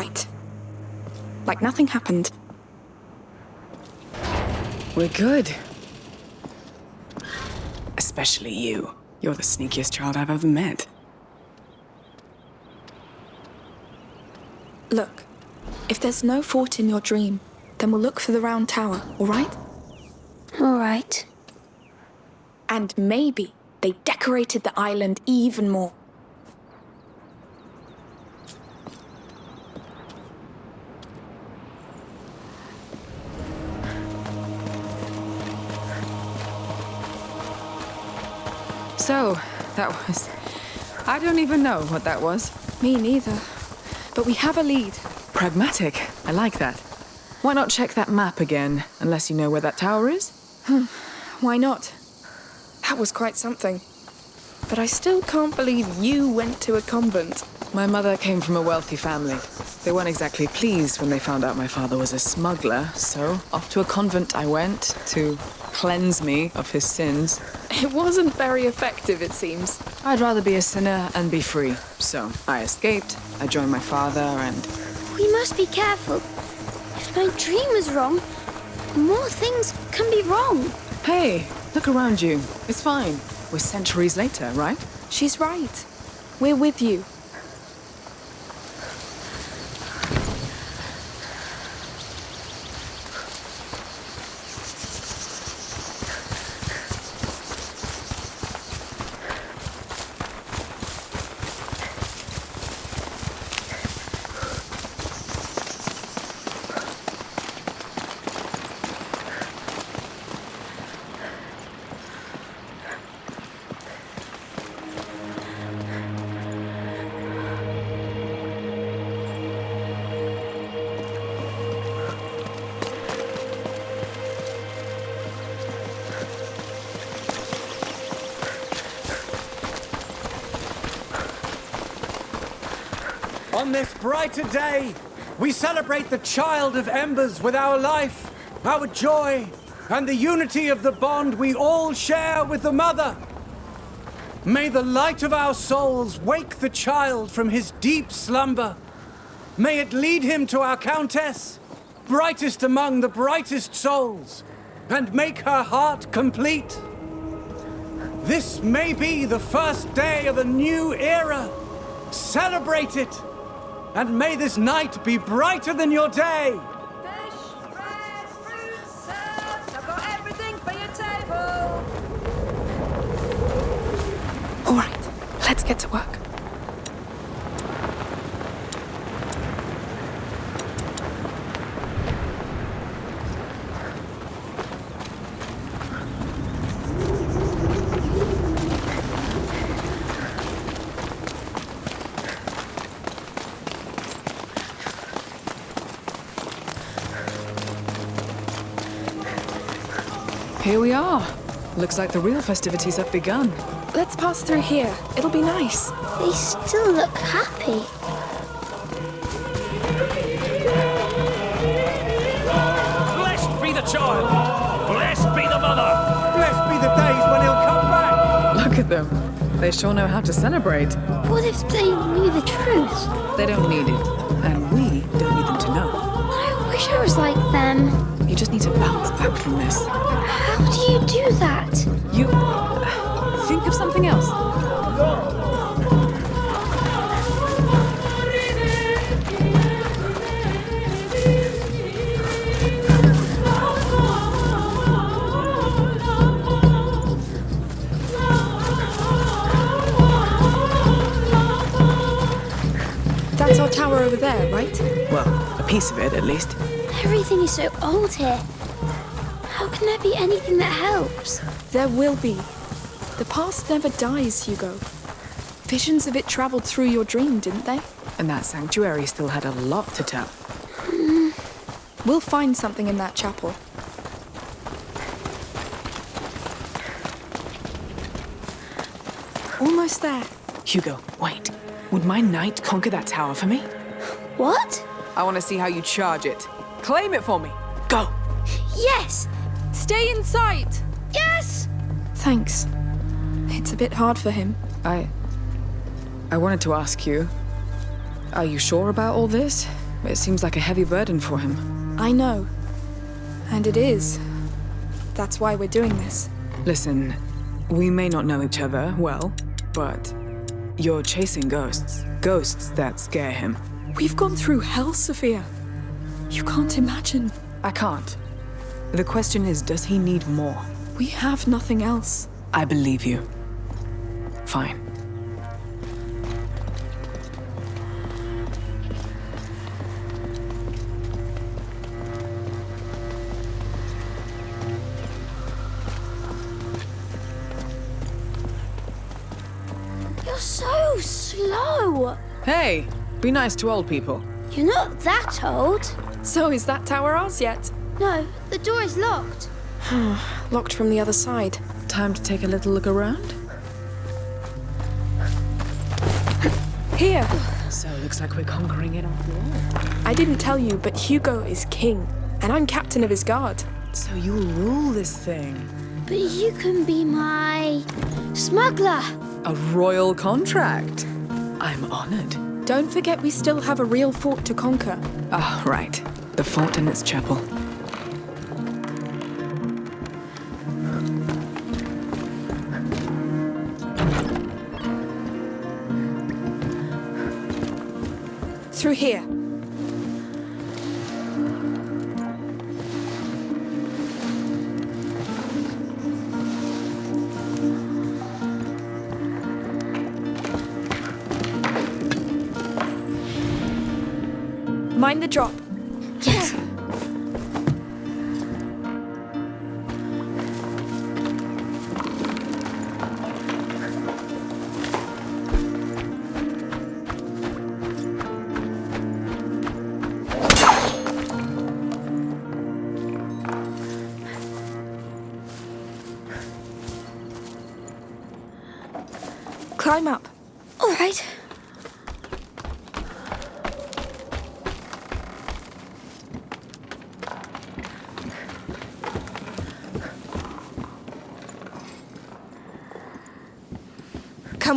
all right. Like nothing happened. We're good. Especially you. You're the sneakiest child I've ever met. Look, if there's no fort in your dream, then we'll look for the round tower, all right? All right. And maybe they decorated the island even more. So, that was... I don't even know what that was. Me neither. But we have a lead. Pragmatic. I like that. Why not check that map again, unless you know where that tower is? Hmm. Why not? That was quite something. But I still can't believe you went to a convent. My mother came from a wealthy family. They weren't exactly pleased when they found out my father was a smuggler, so off to a convent I went to cleanse me of his sins. It wasn't very effective, it seems. I'd rather be a sinner and be free. So I escaped, I joined my father, and We must be careful. If my dream is wrong, more things can be wrong. hey, look around you. It's fine. We're centuries later, right? She's right. We're with you. On this brighter day, we celebrate the child of embers with our life, our joy, and the unity of the bond we all share with the mother. May the light of our souls wake the child from his deep slumber. May it lead him to our countess, brightest among the brightest souls, and make her heart complete. This may be the first day of a new era. Celebrate it! And may this night be brighter than your day! Fish, bread, fruit, served. I've got everything for your table. All right, let's get to work. Are. Looks like the real festivities have begun. Let's pass through here. It'll be nice. They still look happy. Blessed be the child! Blessed be the mother! Blessed be the days when he'll come back! Look at them. They sure know how to celebrate. What if they knew the truth? They don't need it. And we don't need them to know. I wish I was like them. You just need to bounce back from this. How do you do that? You... Think of something else. That's our tower over there, right? Well, a piece of it, at least. Everything is so old here. Anything that helps? There will be. The past never dies, Hugo. Visions of it traveled through your dream, didn't they? And that sanctuary still had a lot to tell. Hmm. We'll find something in that chapel. Almost there. Hugo, wait. Would my knight conquer that tower for me? What? I want to see how you charge it. Claim it for me. Go! Yes! Stay in sight! Yes! Thanks. It's a bit hard for him. I... I wanted to ask you... Are you sure about all this? It seems like a heavy burden for him. I know. And it is. That's why we're doing this. Listen, we may not know each other well, but you're chasing ghosts. Ghosts that scare him. We've gone through hell, Sophia. You can't imagine. I can't. The question is, does he need more? We have nothing else. I believe you. Fine. You're so slow. Hey, be nice to old people. You're not that old. So is that tower ours yet? No, the door is locked. Locked from the other side. Time to take a little look around? Here! So, it looks like we're conquering it after all. I didn't tell you, but Hugo is king, and I'm captain of his guard. So you'll rule this thing. But you can be my smuggler. A royal contract. I'm honored. Don't forget we still have a real fort to conquer. Ah, right. The fort and its chapel. Through here. Mind the drop.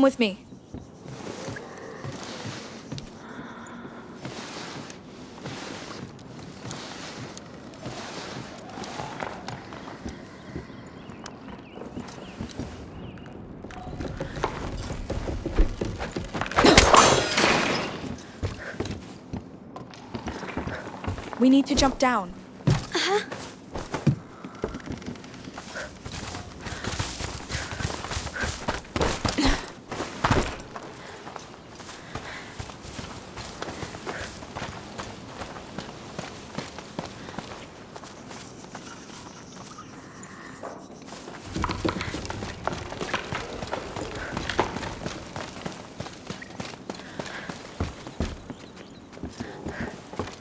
With me. We need to jump down.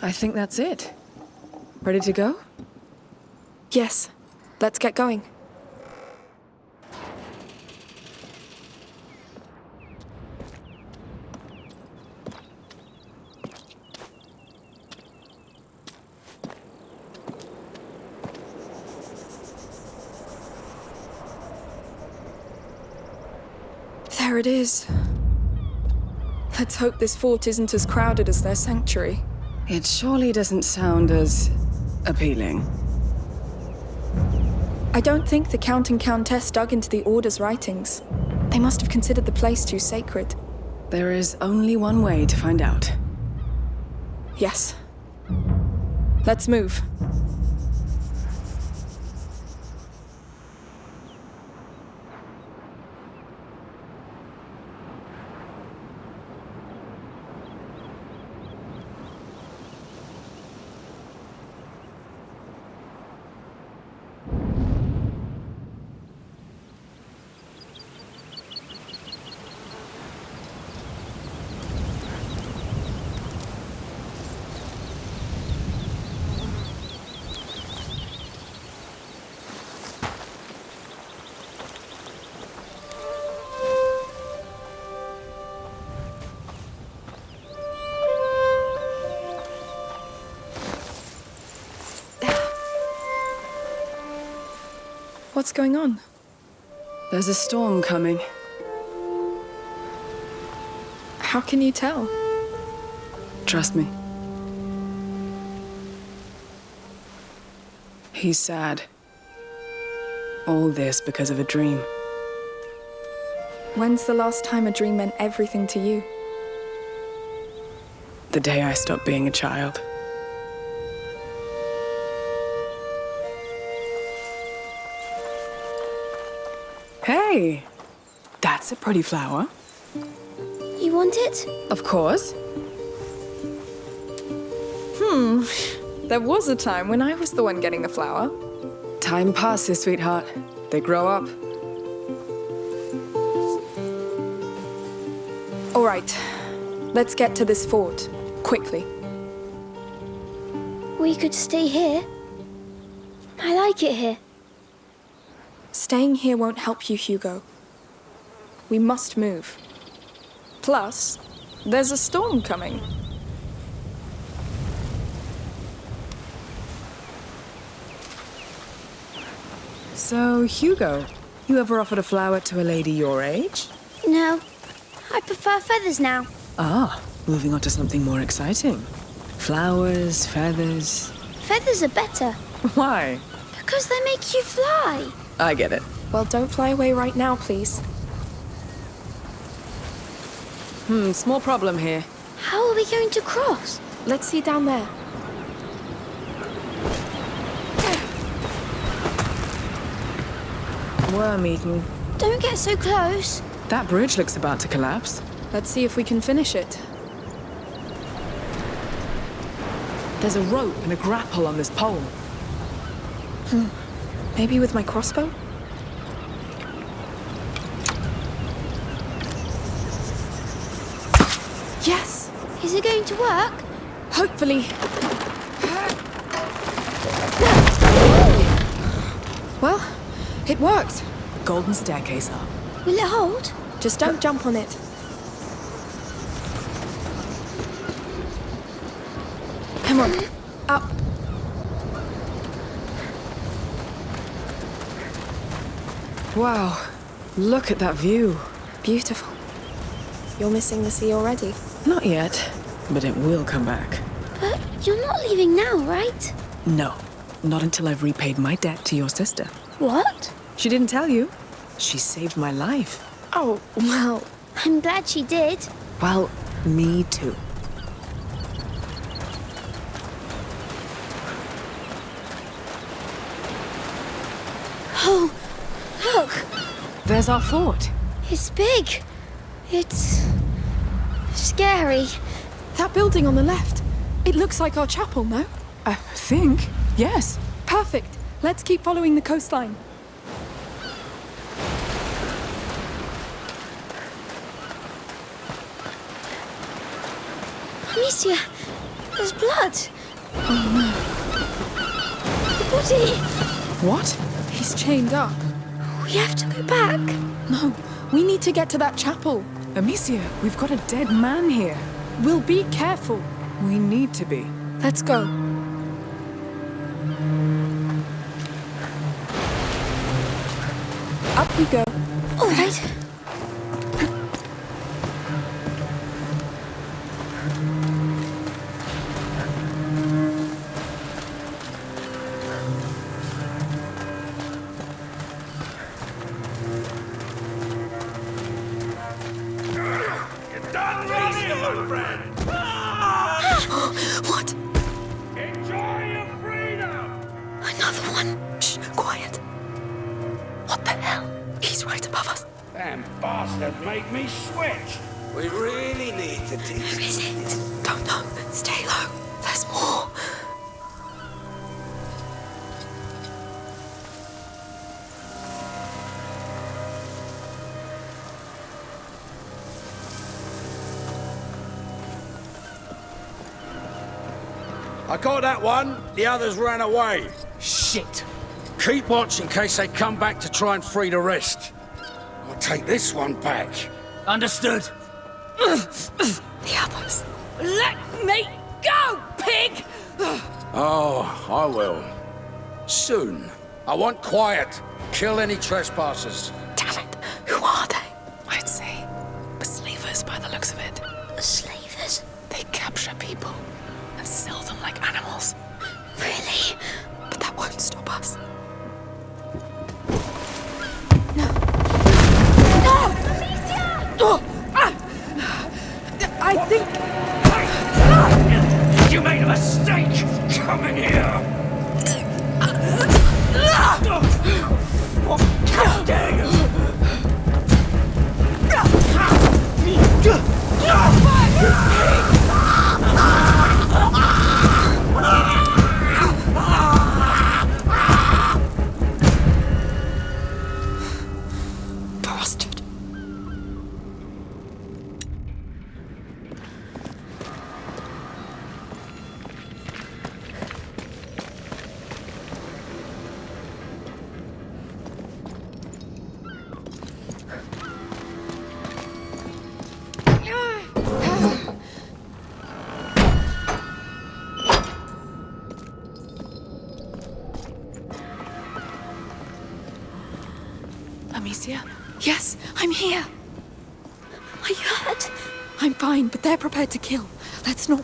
I think that's it. Ready to go? Yes, let's get going. There it is. Let's hope this fort isn't as crowded as their sanctuary. It surely doesn't sound as appealing. I don't think the Count and Countess dug into the Order's writings. They must have considered the place too sacred. There is only one way to find out. Yes. Let's move. What's going on? There's a storm coming. How can you tell? Trust me. He's sad. All this because of a dream. When's the last time a dream meant everything to you? The day I stopped being a child. Hey! That's a pretty flower. You want it? Of course. Hmm. There was a time when I was the one getting the flower. Time passes, sweetheart. They grow up. All right. Let's get to this fort. Quickly. We could stay here. I like it here. Staying here won't help you, Hugo. We must move. Plus, there's a storm coming. So, Hugo, you ever offered a flower to a lady your age? No, I prefer feathers now. Ah, moving on to something more exciting. Flowers, feathers. Feathers are better Why? because they make you fly. I get it. Well, don't fly away right now, please. Hmm, small problem here. How are we going to cross? Let's see down there. Worm eaten. Don't get so close. That bridge looks about to collapse. Let's see if we can finish it. There's a rope and a grapple on this pole. Maybe with my crossbow? Yes! Is it going to work? Hopefully. Well, it worked. Golden staircase up. Will it hold? Just don't jump on it. Come on, up. Wow, look at that view. Beautiful. You're missing the sea already. Not yet, but it will come back. But you're not leaving now, right? No, not until I've repaid my debt to your sister. What? She didn't tell you. She saved my life. Oh, well, I'm glad she did. Well, me too. Oh, look. There's our fort. It's big. It's scary. that building on the left. It looks like our chapel, no? I think. Yes. Perfect. Let's keep following the coastline. Amicia, there's blood. Oh no. The body. What? He's chained up. We have to go back. No, we need to get to that chapel. Amicia, we've got a dead man here. We'll be careful. We need to be. Let's go. Up we go. I got that one. The others ran away. Shit! Keep watch in case they come back to try and free the rest. I'll take this one back. Understood. The others. Let me go, pig! Oh, I will. Soon. I want quiet. Kill any trespassers.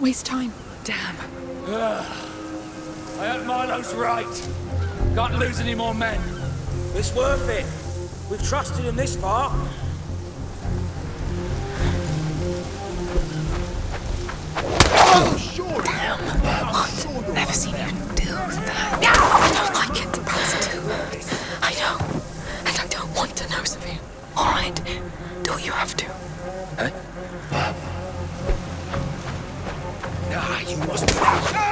Waste time. Damn. I hope Milo's right. Can't lose any more men. It's worth it. We've trusted him this far. Never seen you do that. I don't like it. Bastard. I know. And I don't want to know, Sophia. All right. Do you have to? Ah, you must.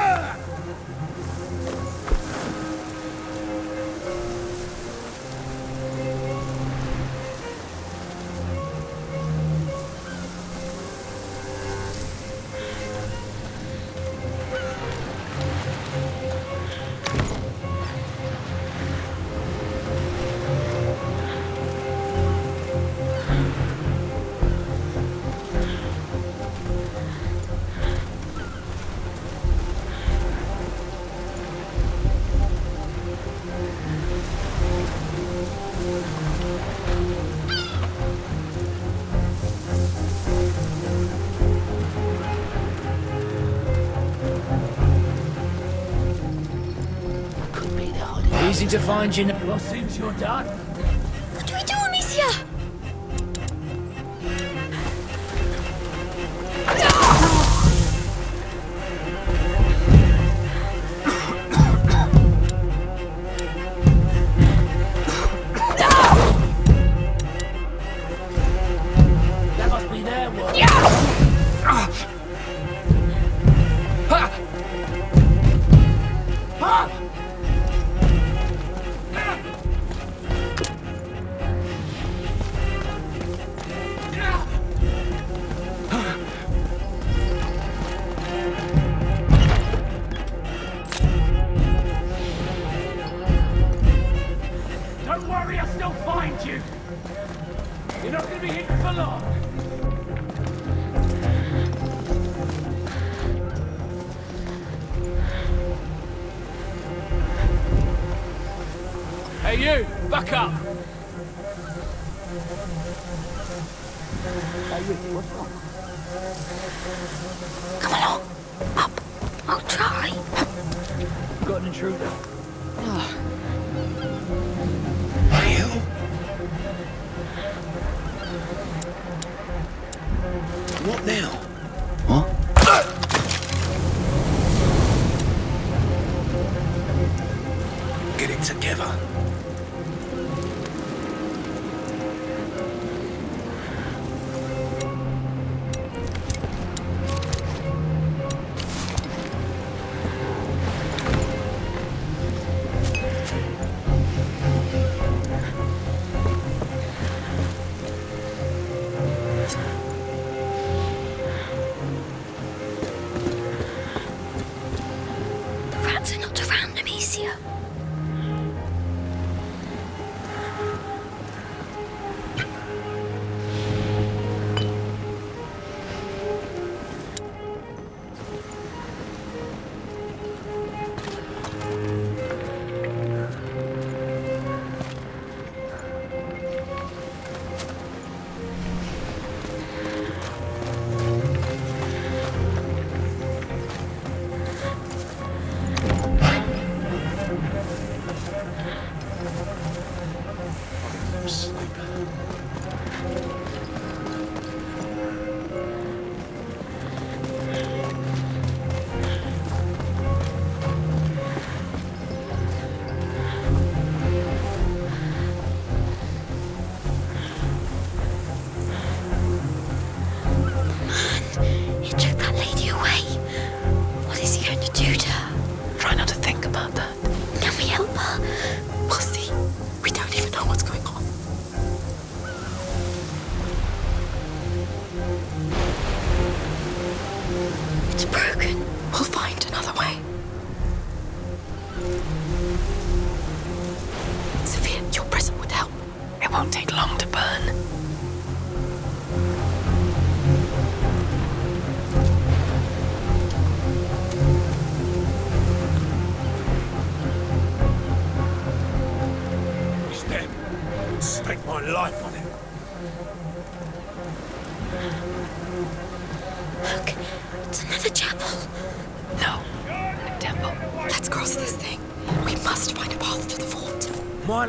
To find you. Well, seems you're done.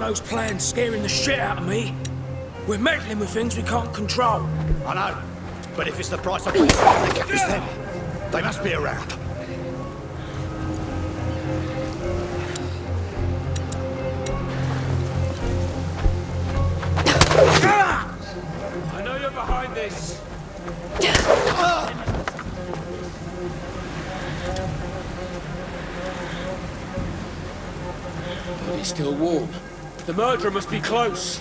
Those plan's scaring the shit out of me. We're meddling with things we can't control. I know, but if it's the price of... the gap them. They must be around. The murderer must be close.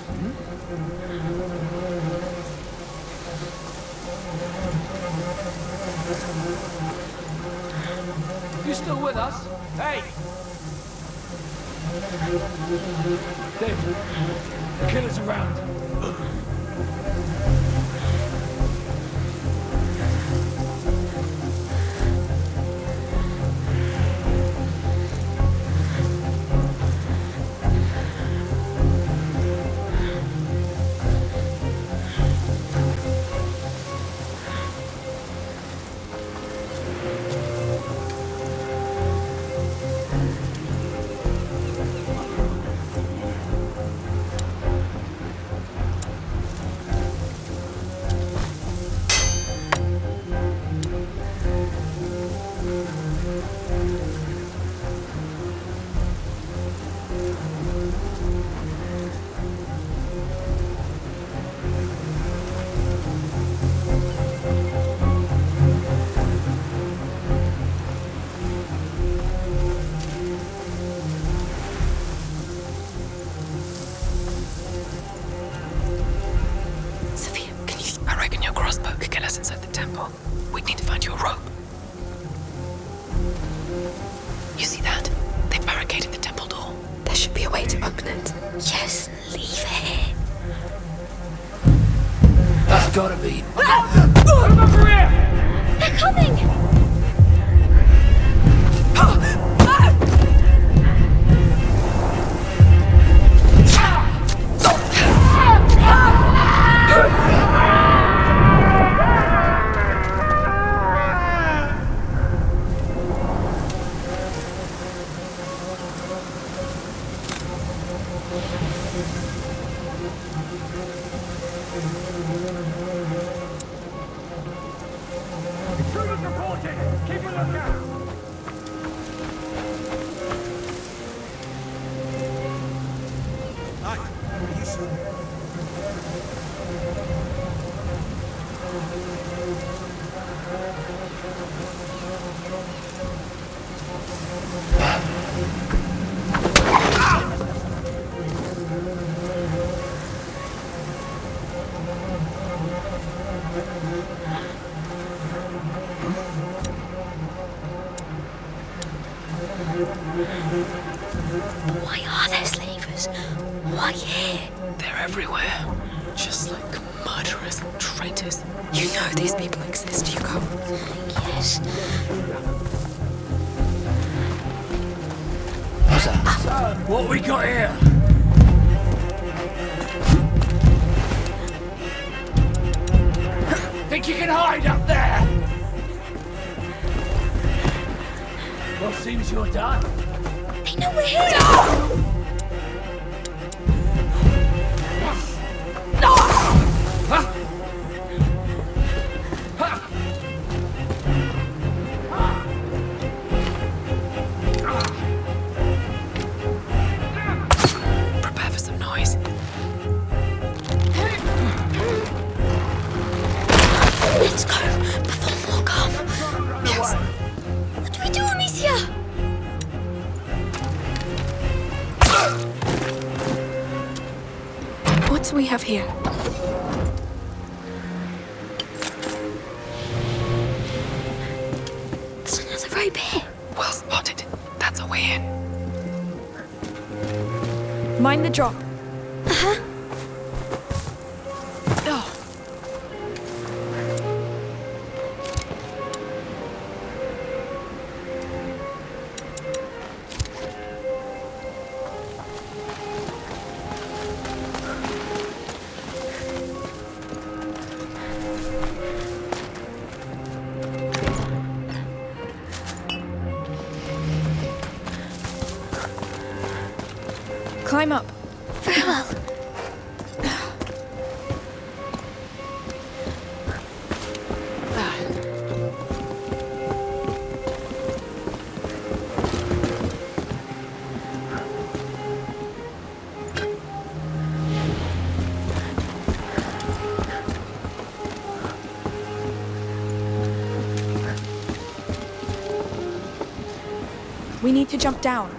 We need to jump down.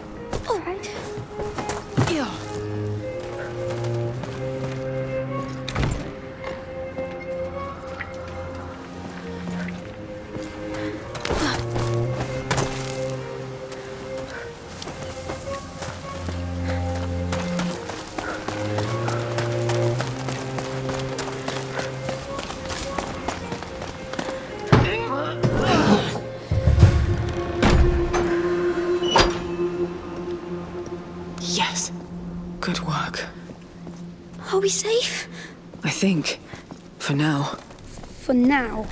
We safe? I think. For now. For now.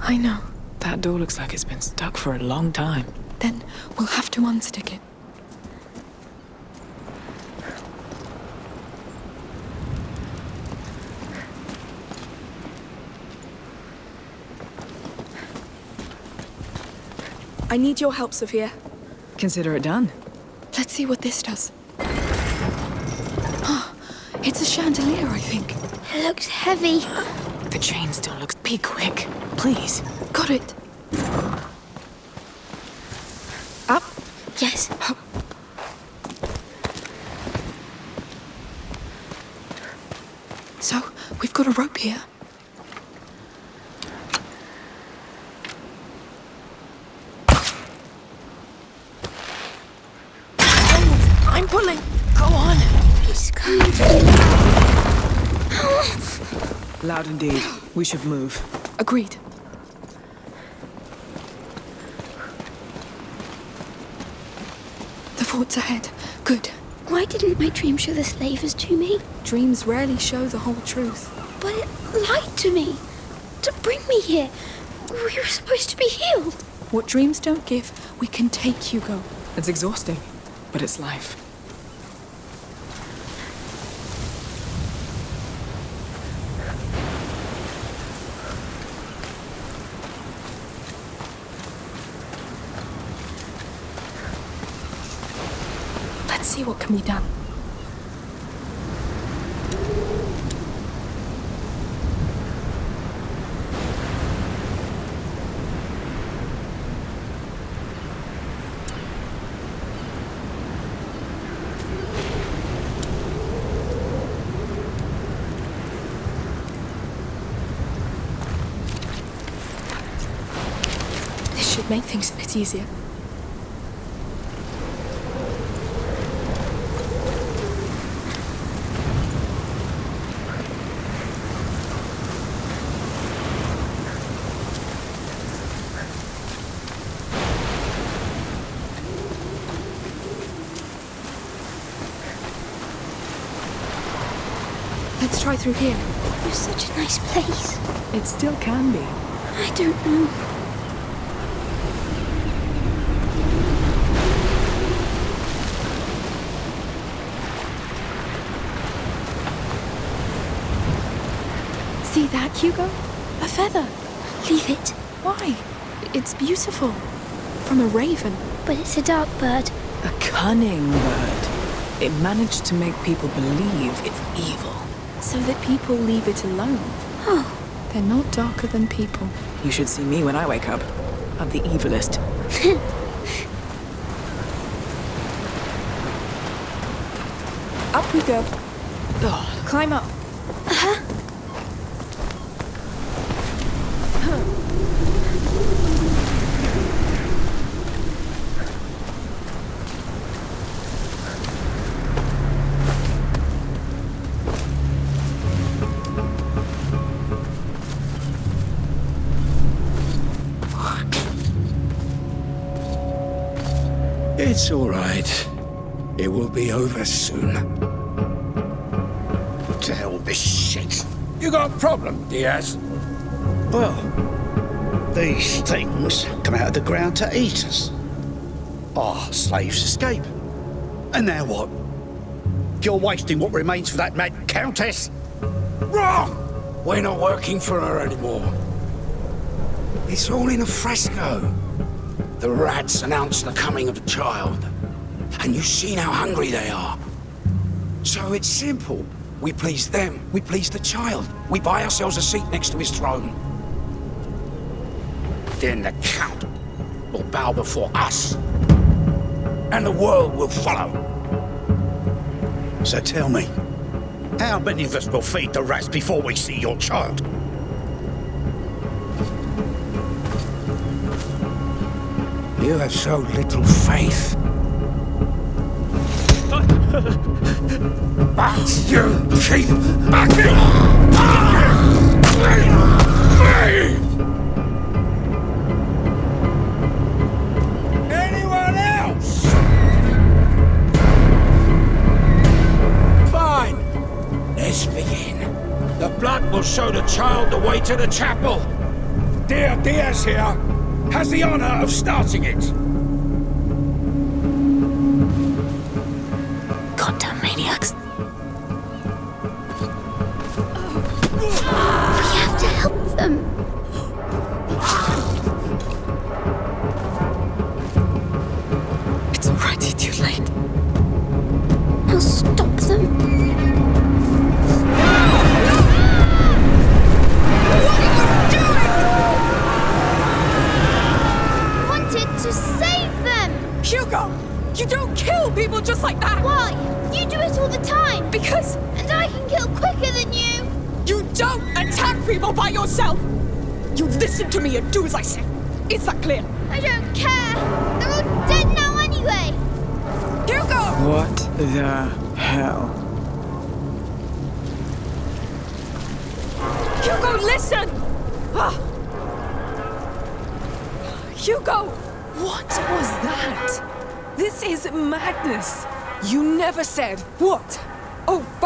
I know. That door looks like it's been stuck for a long time. Then we'll have to unstick it. I need your help, Sophia. Consider it done. Let's see what this does. Ah, it's a chandelier, I think. It looks heavy. The chain still looks. Be quick, please. Got it. Up. Yes. So, we've got a rope here. Hold! I'm pulling! Go on! It's going to... Loud indeed. We should move. Agreed. The fort's ahead. Good. Why didn't my dream show the slavers to me? Dreams rarely show the whole truth. But it lied to me. To bring me here. We were supposed to be healed. What dreams don't give, we can take, Hugo. It's exhausting, but it's life. Let's see what This should make things a bit easier. Let's try through here. It was such a nice place. It still can be. I don't know. See that, Hugo? A feather. Leave it. Why? It's beautiful. From a raven. But it's a dark bird. A cunning bird. It managed to make people believe it's evil. So that people leave it alone. Oh, They're not darker than people. You should see me when I wake up. I'm the evilest. Up we go. Oh, Climb up. It's all right. It will be over soon. What the hell, this shit? You got a problem, Diaz? Well, these things come out of the ground to eat us. Our slaves escape. And now what? You're wasting what remains for that mad countess? Wrong! We're not working for her anymore. It's all in a fresco. The rats announced the coming of the child. And you've seen how hungry they are. So it's simple. We please them, we please the child. We buy ourselves a seat next to his throne. Then the Count will bow before us. And the world will follow. So tell me, how many of us will feed the rats before we see your child? You have so little faith. but you keep backing Anyone else? Fine. Let's begin. The blood will show the child the way to the chapel. Dear Diaz here has the honor of starting it.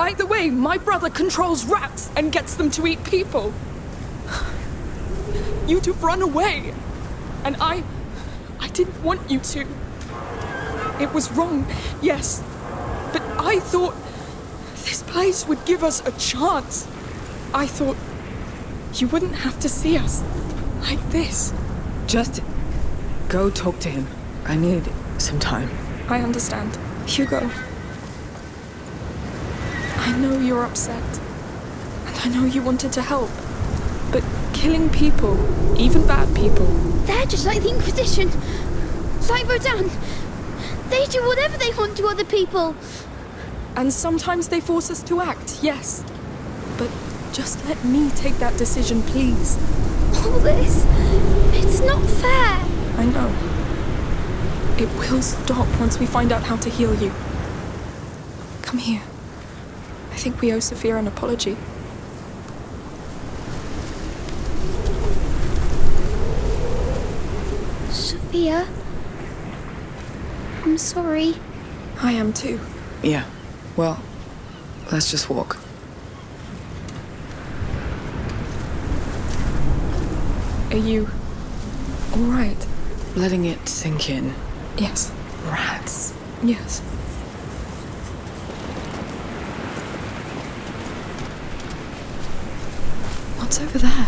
By the way, my brother controls rats and gets them to eat people. You'd have run away. And I. I didn't want you to. It was wrong, yes. But I thought this place would give us a chance. I thought you wouldn't have to see us like this. Just go talk to him. I need some time. I understand. Hugo. I know you're upset. And I know you wanted to help. But killing people, even bad people, They're just like the Inquisition. Like Rodan. They do whatever they want to other people. and sometimes they force us to act, yes. But just let me take that decision, please. All this. It's not fair. I know. It will stop once we find out how to heal you. Come here. I think we owe Sophia an apology. Sophia. I'm sorry. I am too. Yeah. Well, let's just walk. Are you alright? Letting it sink in. Yes. Rats. Yes. What's over there?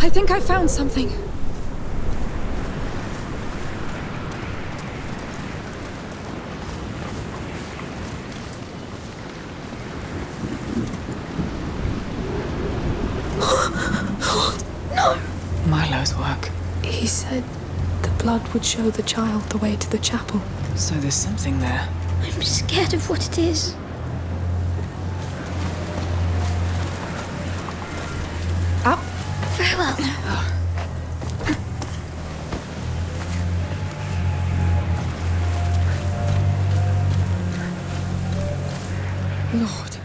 I think I found something. No! Milo's work. He said the blood would show the child the way to the chapel. So there's something there. I'm scared of what it is. Ah. Up. Very well. Lord,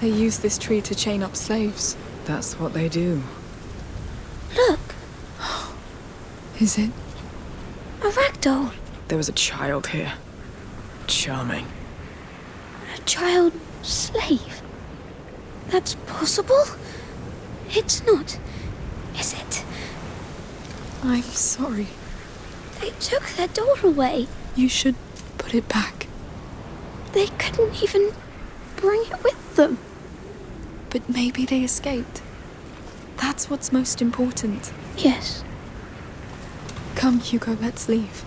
they use this tree to chain up slaves. That's what they do. Look, Is it? A. There was a child here. Charming. A child slave. That's possible? It's not, is it? I'm sorry. They took their doll away. You should put it back. They couldn't even bring it with them. But maybe they escaped. That's what's most important. Yes. Come, Hugo, let's leave.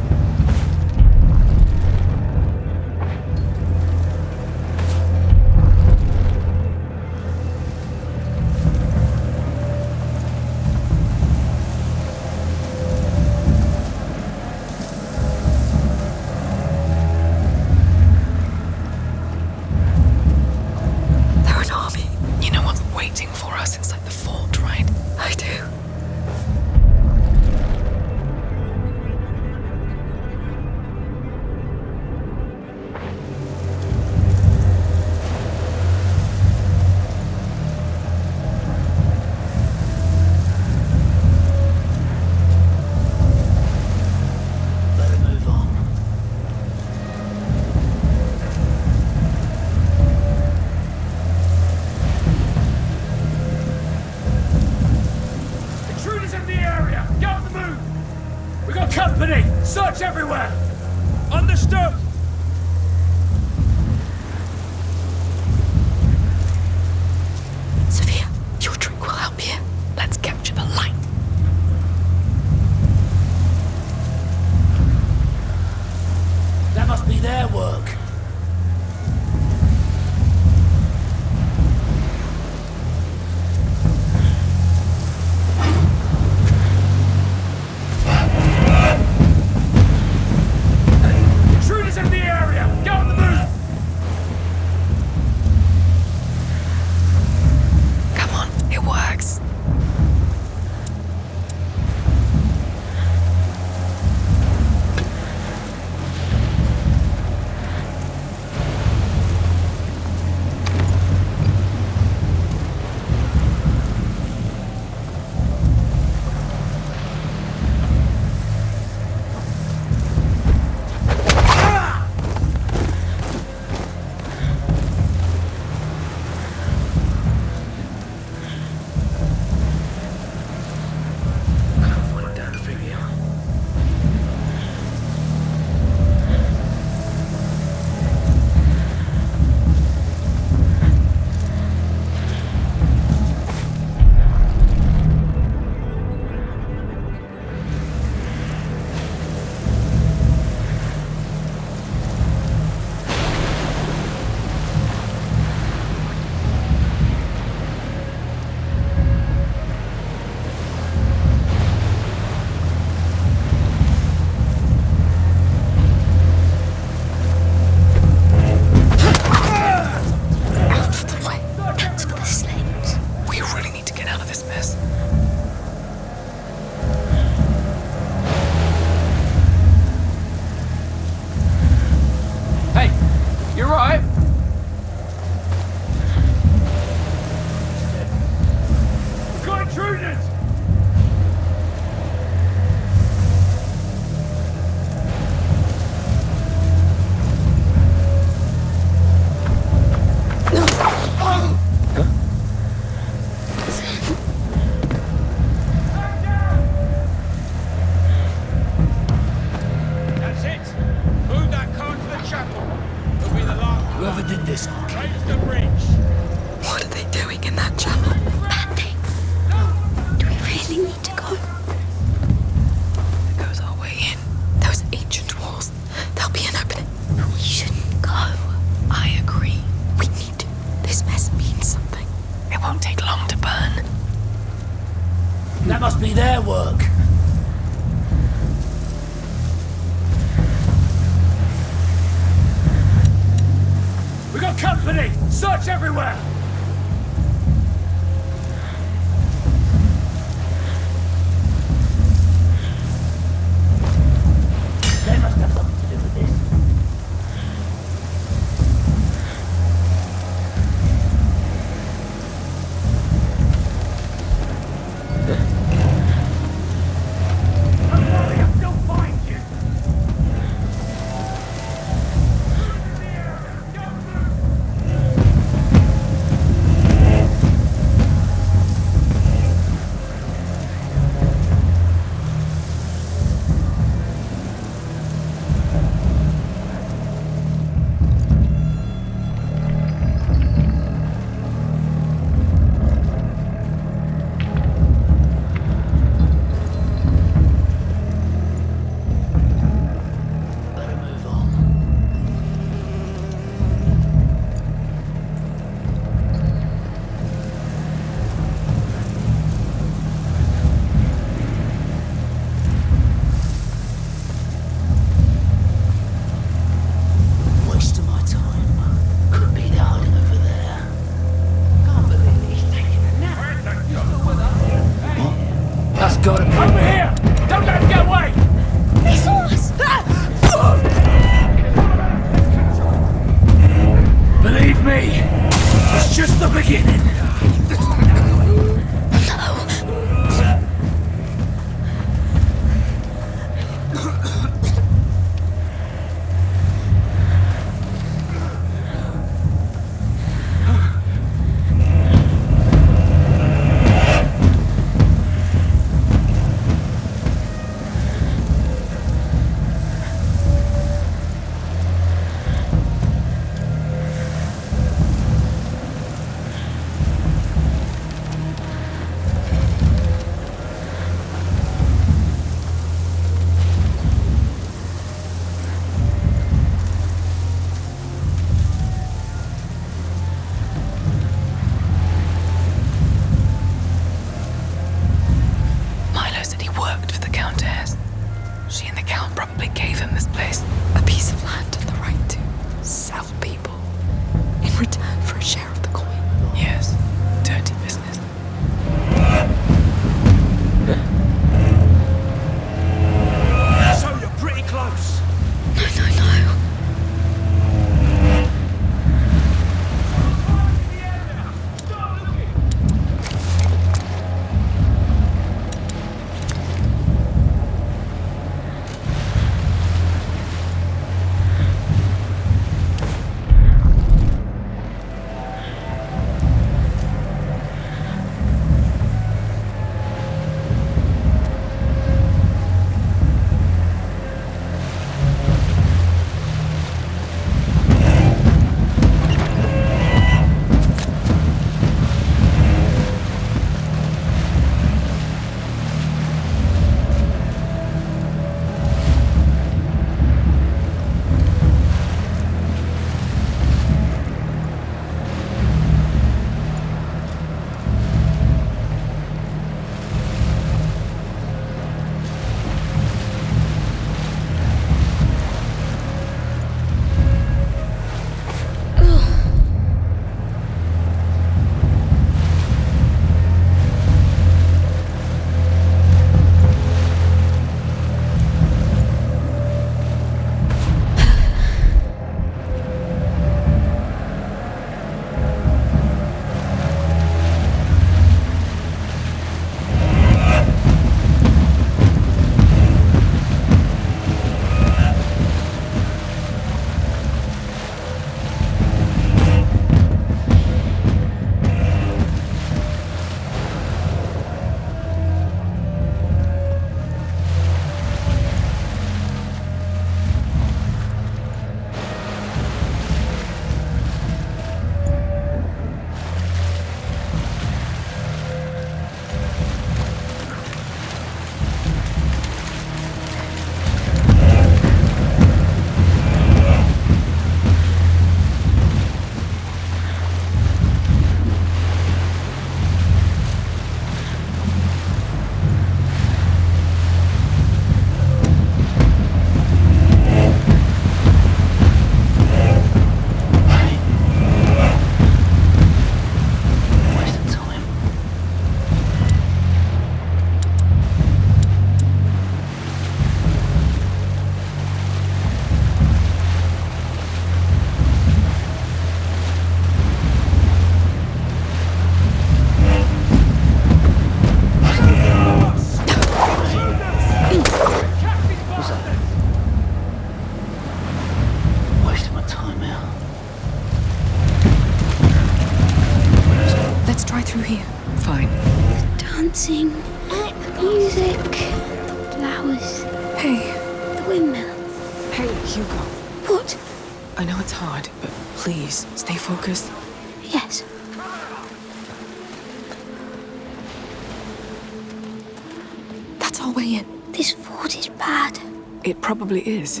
Probably is,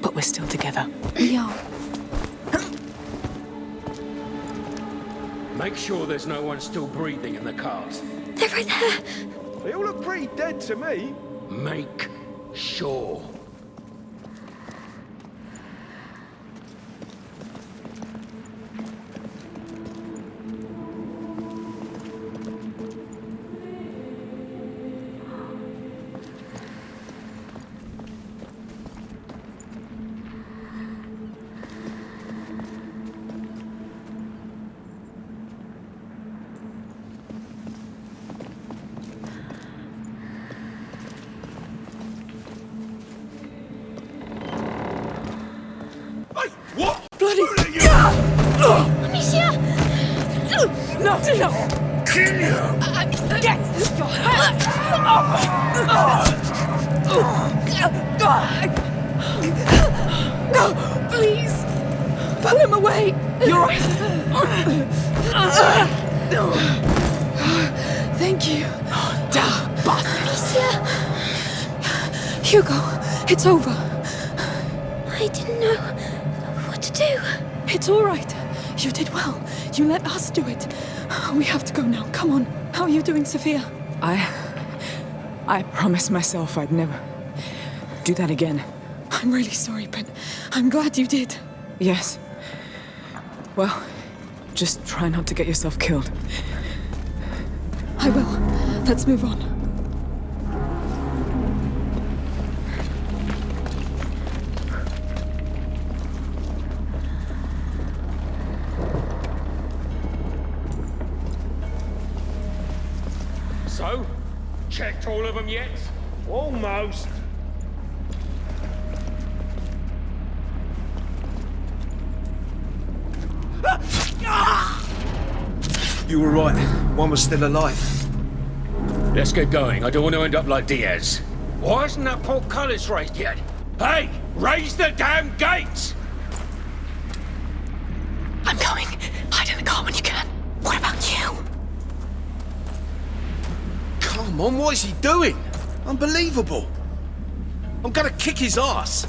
but we're still together. We are. Make sure there's no one still breathing in the cars. They're right there. They all look pretty dead to me. Make sure. Sophia? I. I promised myself I'd never do that again. I'm really sorry, but I'm glad you did. Yes. Well, just try not to get yourself killed. I will. Let's move on. All of them yet? Almost. You were right. One was still alive. Let's get going. I don't want to end up like Diaz. Why isn't that portcullis raised yet? Hey, raise the damn gates! I'm going. Hide in the car when you can. What about you? Come on, what is he doing? Unbelievable. I'm gonna kick his ass.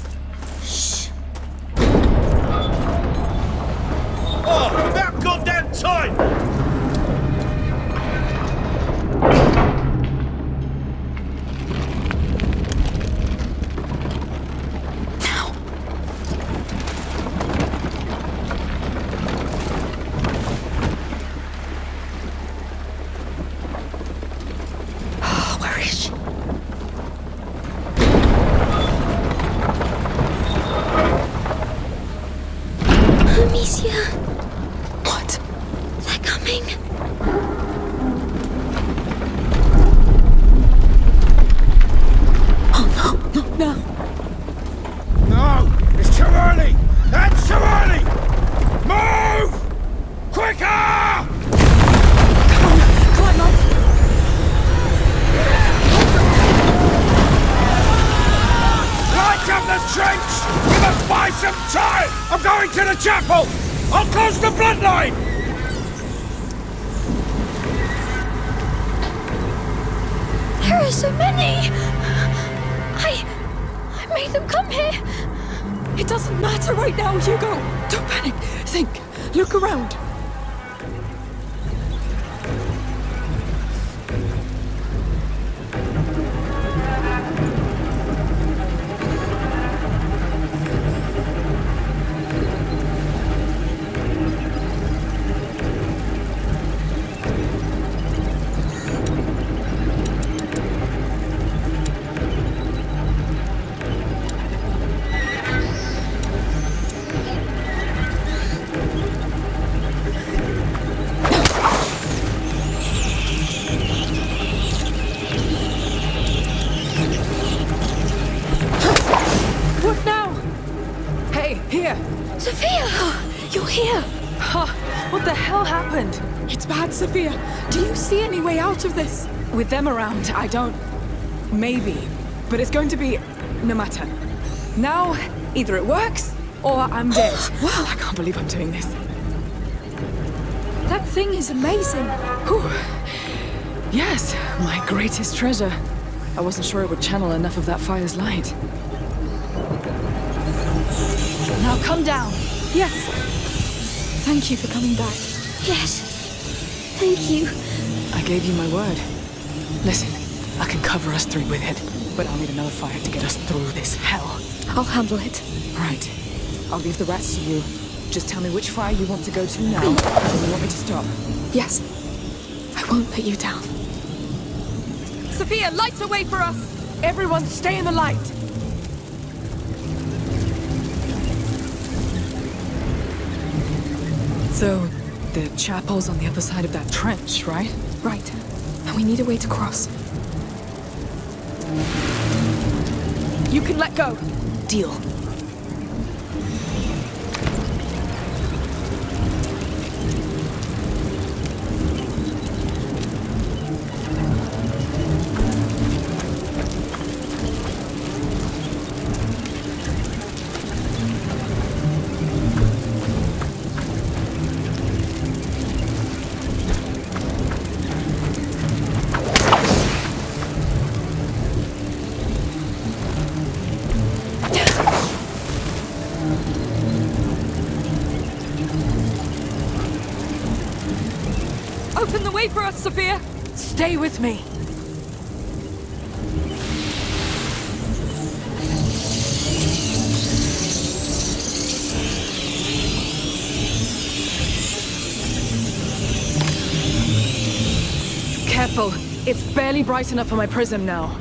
Sophia. Do you see any way out of this? With them around, I don't. Maybe. But it's going to be no matter. Now, either it works or I'm dead. wow, I can't believe I'm doing this. That thing is amazing. Whew. Yes, my greatest treasure. I wasn't sure it would channel enough of that fire's light. Now come down. Yes. Thank you for coming back. Yes. Thank you. I gave you my word. Listen, I can cover us three with it, but I'll need another fire to get us through this hell. I'll handle it. Right. I'll leave the rest to you. Just tell me which fire you want to go to now, and you want me to stop. Yes. I won't let you down. Sophia, light a way for us! Everyone stay in the light! So, the chapel's on the other side of that trench, right? Right. And we need a way to cross. You can let go. Deal. Me. Careful. It's barely bright enough for my prism now.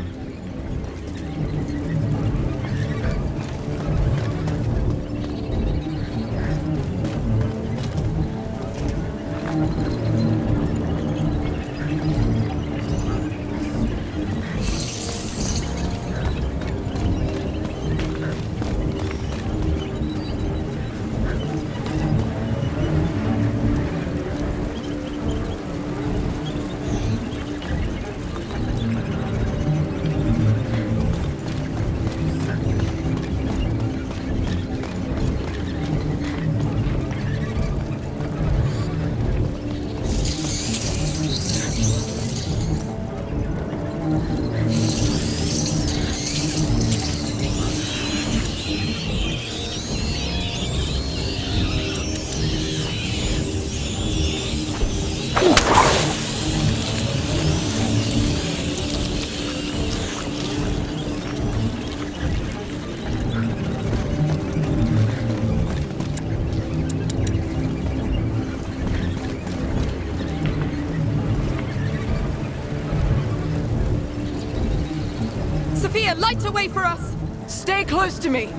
Sophia, light a way for us! Stay close to me.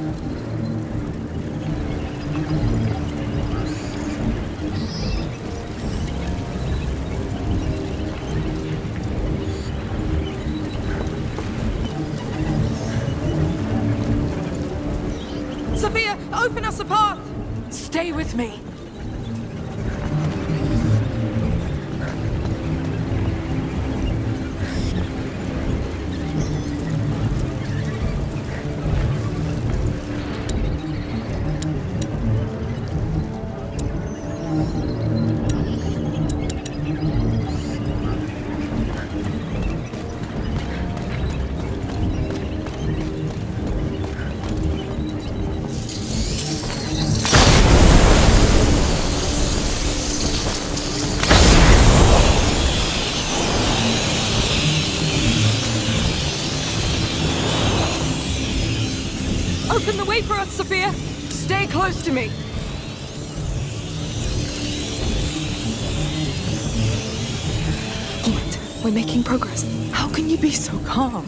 Progress. How can you be so calm?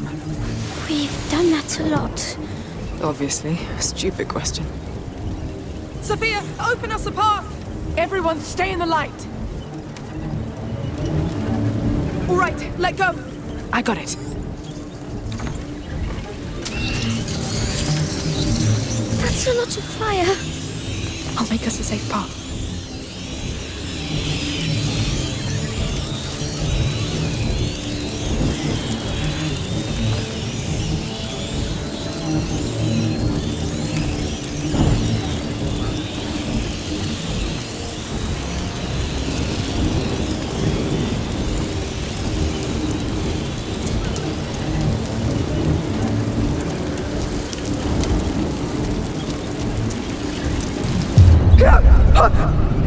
We've done that a lot. Obviously, a stupid question. Sophia, open us a path! Everyone stay in the light. All right, let go. I got it. That's a lot of fire. I'll make us a safe path. fuck.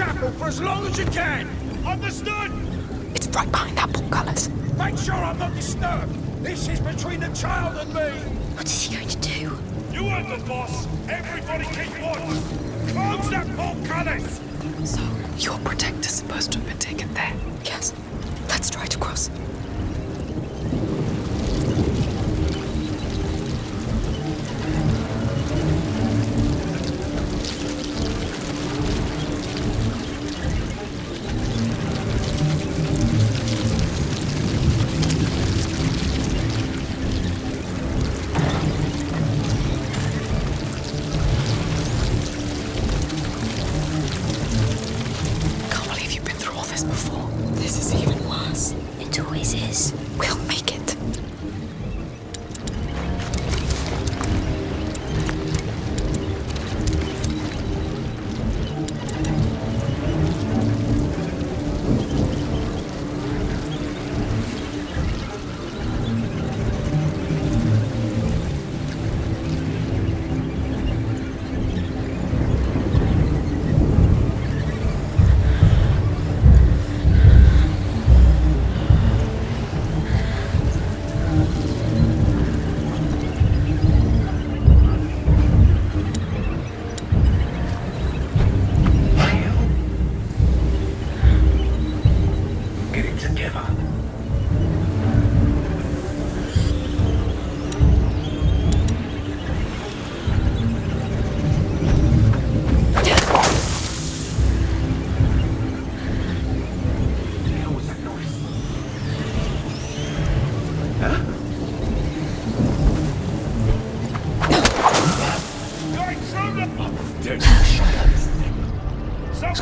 Chapel for as long as you can! Understood? It's right behind that portcullis. Make sure I'm not disturbed! This is between the child and me! What is he going to do? You heard the boss! Everybody keep watch! Close that portcullis! So,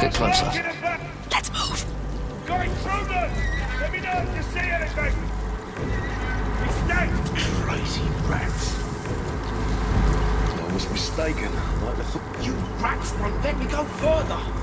Let's get closer. Let's move. Going through them! Let me know if you see anything! Mistake! Crazy rats. I was mistaken. Like the th- You rats won't let me go further.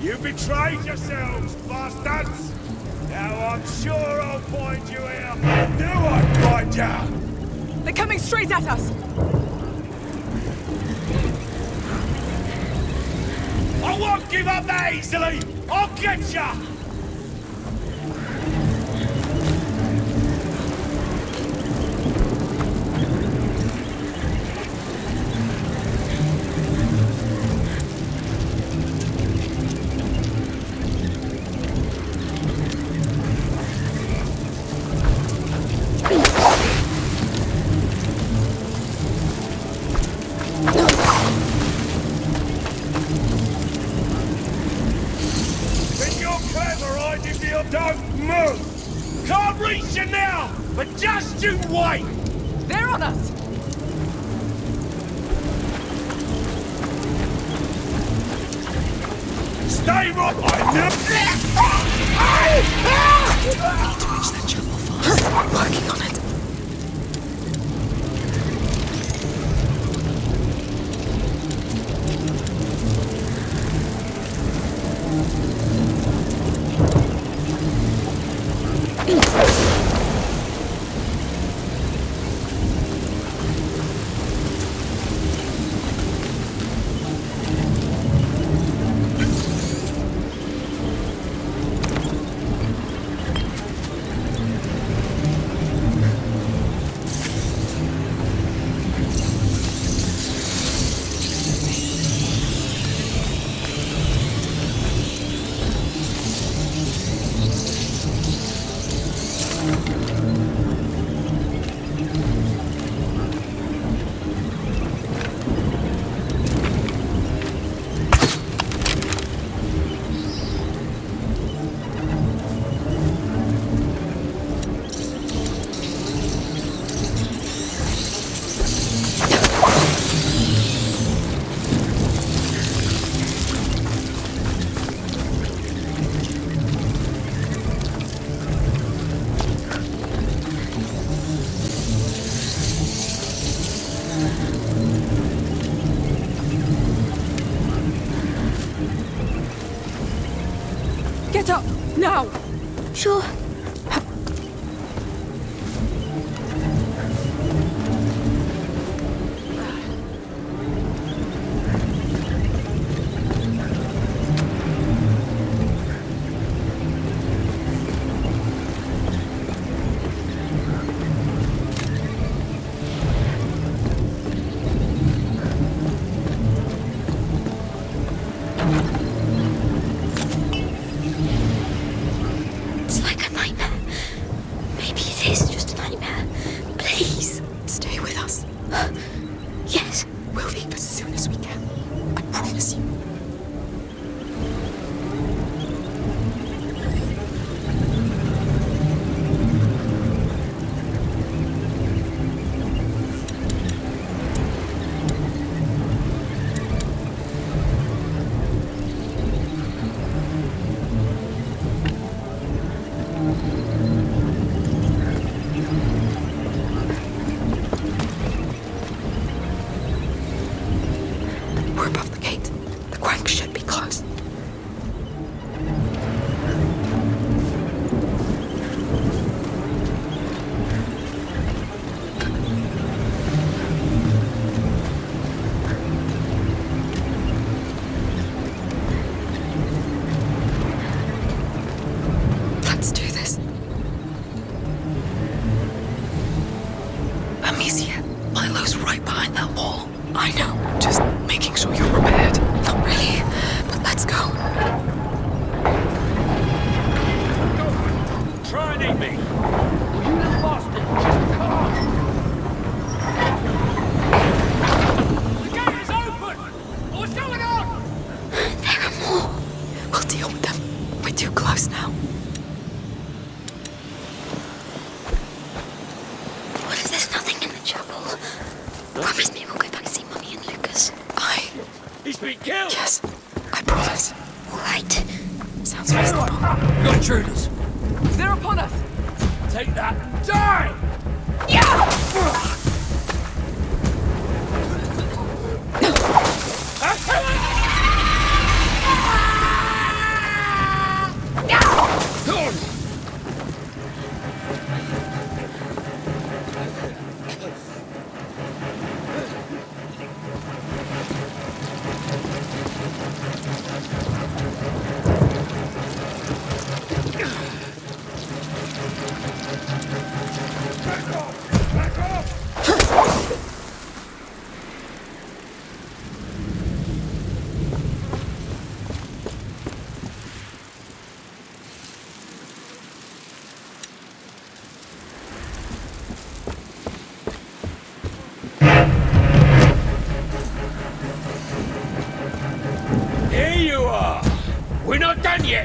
You betrayed yourselves, bastards! Now I'm sure I'll find you here. I I find you! They're coming straight at us! I won't give up that easily! I'll get you!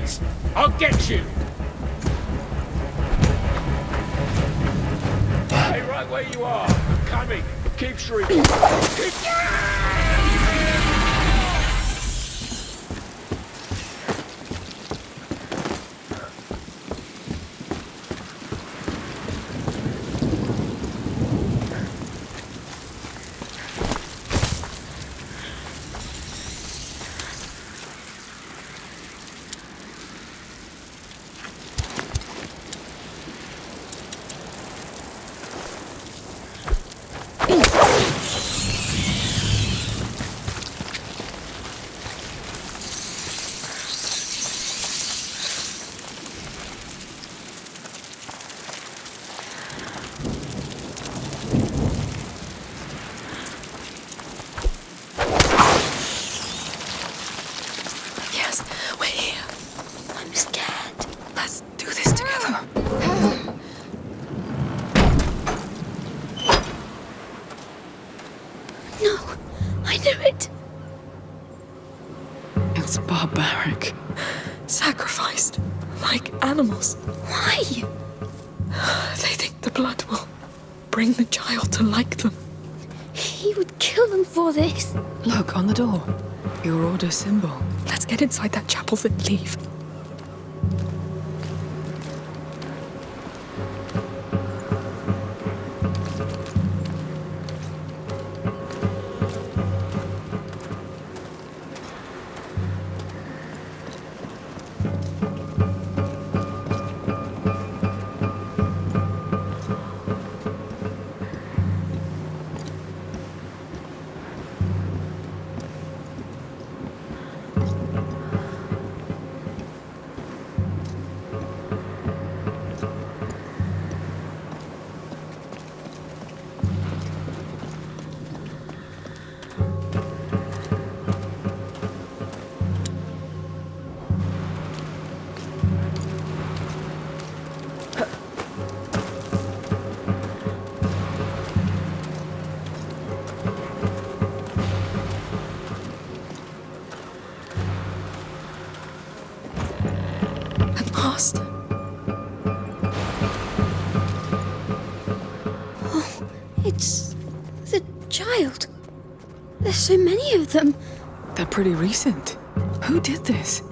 Done. I'll get you. Stay right where you are. I'm coming. Keep shrieking. Keep... Symbol. Let's get inside that chapel then leave. So of them. They're pretty recent. Who did this?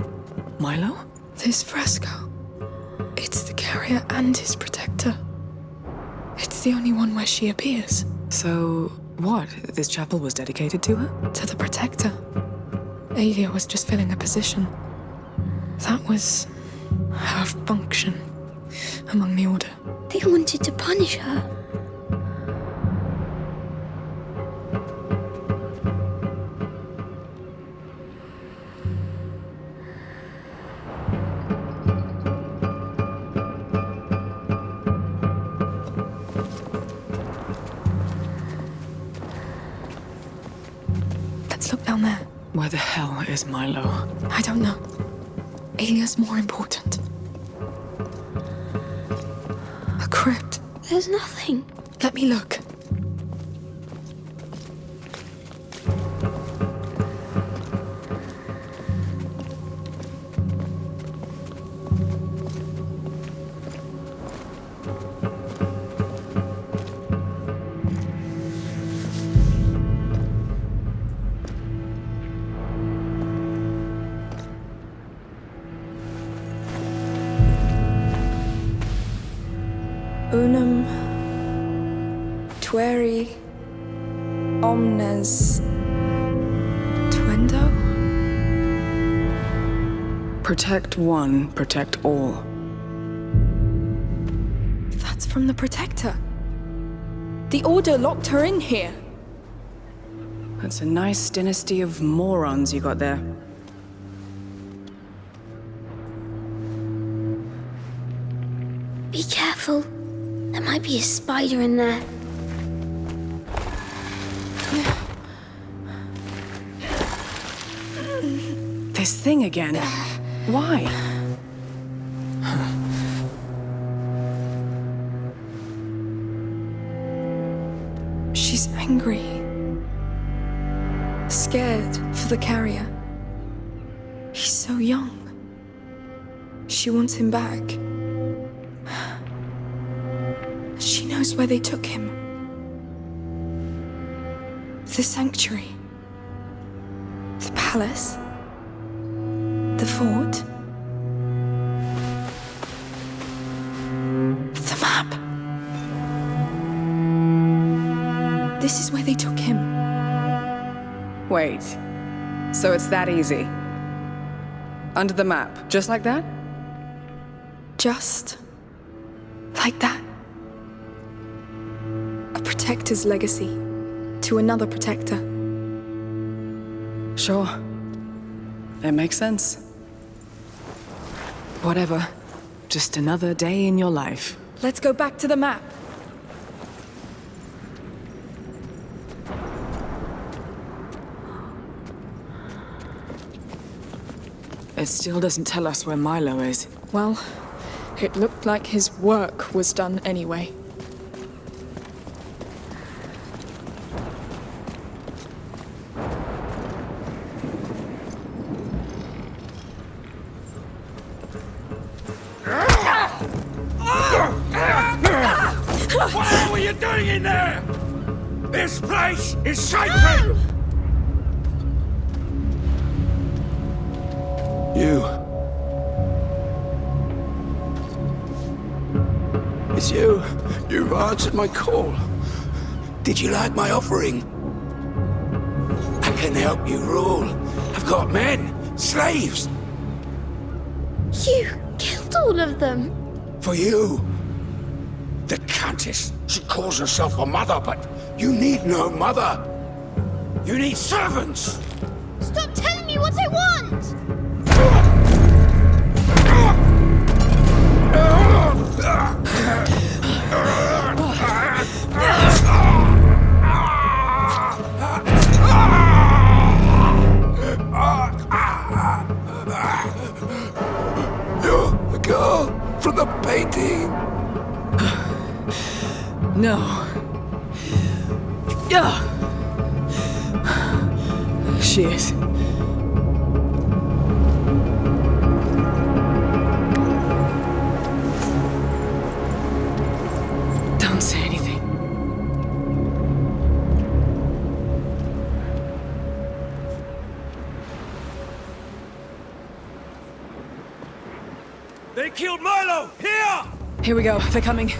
Milo? This fresco. It's the carrier and his protector. It's the only one where she appears. So, what? This chapel was dedicated to her? To the protector. Aelia was just filling a position. That was her function among the Order. They wanted to punish her. Is Milo? I don't know. Aelia's more important. A crypt. There's nothing. Let me look. One, protect all. That's from the Protector. The Order locked her in here. That's a nice dynasty of morons you got there. Be careful. There might be a spider in there. This thing again. Why? She's angry. Scared for the carrier. He's so young. She wants him back. She knows where they took him. The sanctuary. The palace the fort? The map! This is where they took him. Wait. So it's that easy? Under the map, just like that? Just... like that. A protector's legacy to another protector. Sure. It makes sense. Whatever. Just another day in your life. Let's go back to the map. It still doesn't tell us where Milo is. Well, it looked like his work was done anyway. my call? Did you like my offering? I can help you rule. I've got men, slaves. You killed all of them. For you. The Countess, she calls herself a mother, but you need no mother. You need servants. coming.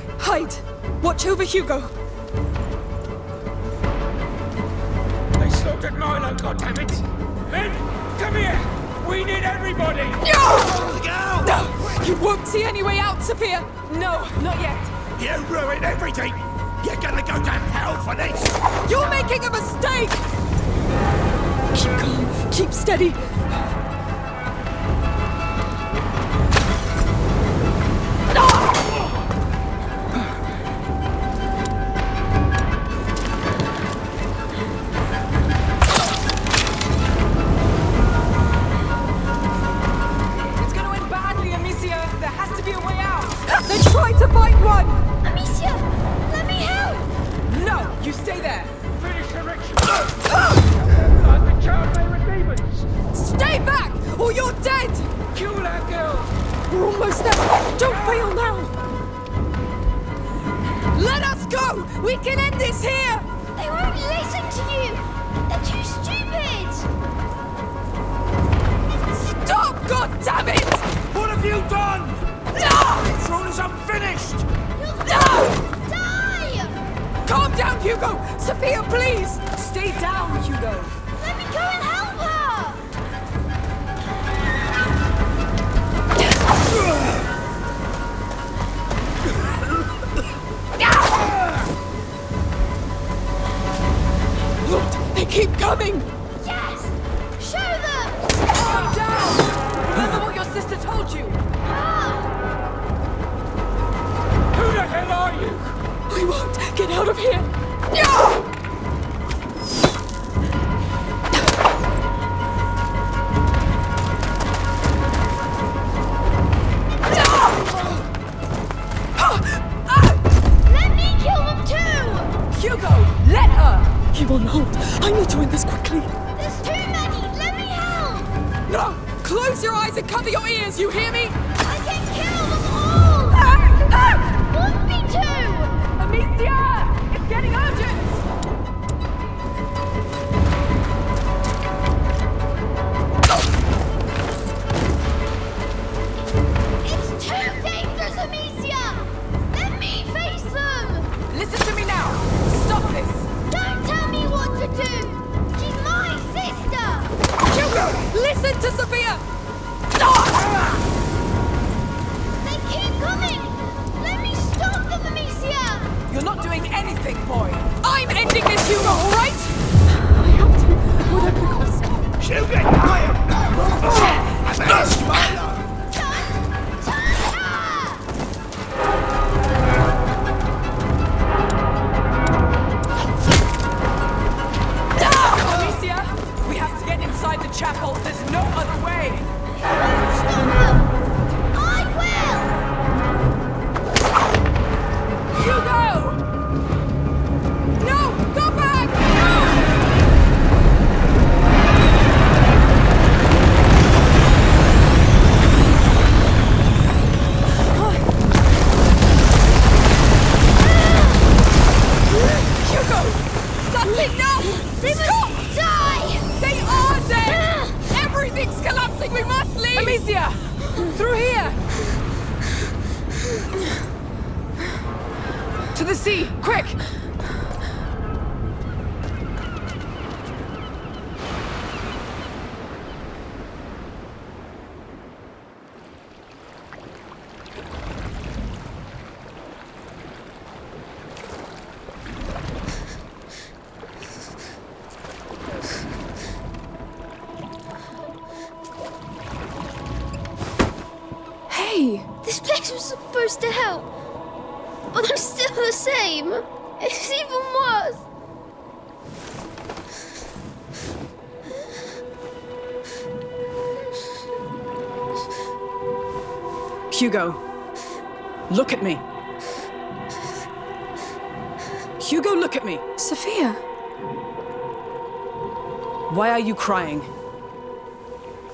Crying?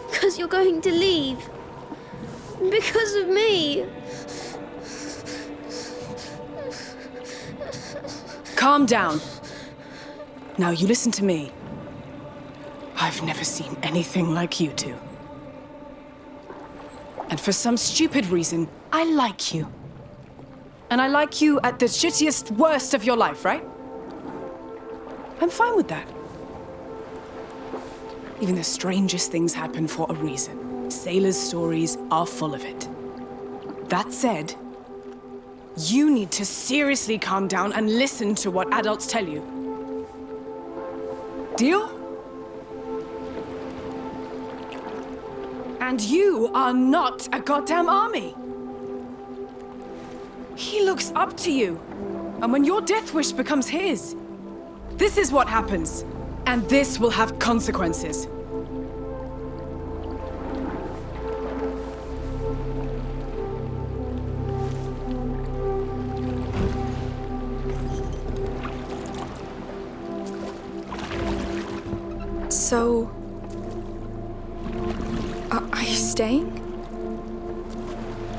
Because you're going to leave. Because of me. Calm down. Now you listen to me. I've never seen anything like you two. And for some stupid reason, I like you. And I like you at the shittiest, worst of your life, right? I'm fine with that. Even the strangest things happen for a reason. Sailors' stories are full of it. That said, you need to seriously calm down and listen to what adults tell you. Deal? And you are not a goddamn army. He looks up to you. And when your death wish becomes his, this is what happens. And this will have consequences. So. Are, are you staying?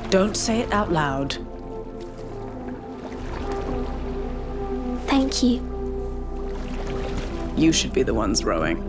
Don't say it out loud. Thank you. You should be the ones rowing.